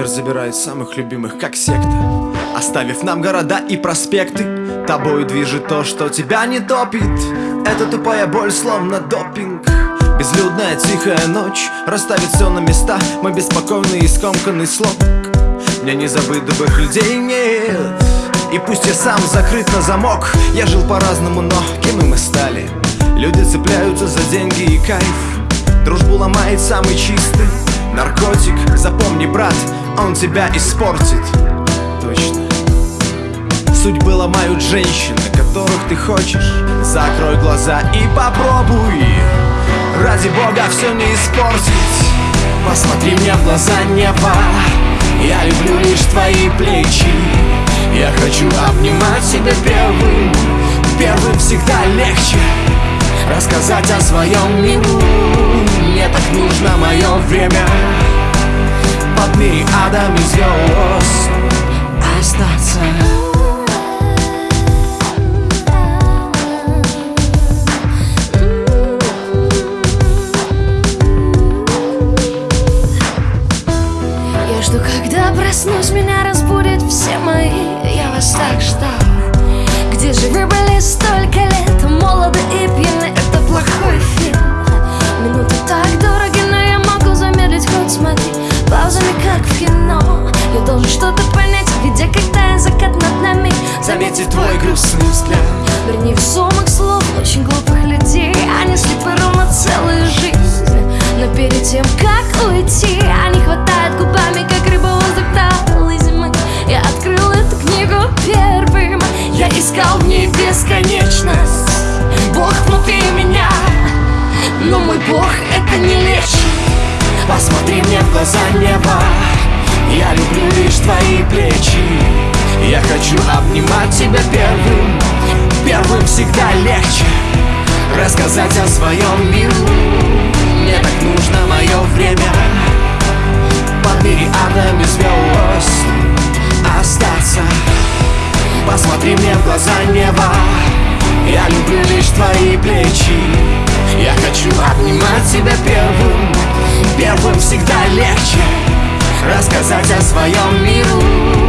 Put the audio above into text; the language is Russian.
забирает самых любимых, как секта. Оставив нам города и проспекты Тобой движет то, что тебя не топит. Это тупая боль, словно допинг. Безлюдная тихая ночь Расставит все на места. Мой беспокойный и скомканный слог. Мне не забыть добрых людей, нет. И пусть я сам закрыт на замок. Я жил по-разному, но кем мы стали? Люди цепляются за деньги и кайф. Дружбу ломает самый чистый Наркотик, запомни, брат, он тебя испортит. Точно. Судьбы ломают женщины, которых ты хочешь. Закрой глаза и попробуй. Ради Бога все не испортить. Посмотри мне в глаза неба. Я люблю лишь твои плечи. Я хочу обнимать себя первым. Первым всегда легче Рассказать о своем миру. Мне так нужно мое время мириадами звезд Остаться. Я жду, когда проснусь, меня разбудят все мои. Я вас так ждал. Где же вы были столько Заметив твой грустный взгляд. Мир невесомых слов, очень глупых людей Они слепы ровно целую жизнь. Но перед тем, как уйти Они хватают губами, как рыба воздух талой зимы. Я открыл эту книгу первым. Я искал в ней бесконечность. Бог внутри меня Но мой Бог это не лечит Посмотри мне в глаза неба Я люблю лишь твои плечи. Я хочу обнимать тебя первым. Первым всегда легче Рассказать о своем миру. Мне так нужно мое время. Под мириадами звезд. Остаться. Посмотри мне в глаза неба. Я люблю лишь твои плечи. Я хочу обнимать тебя первым. Первым всегда легче Рассказать о своем миру.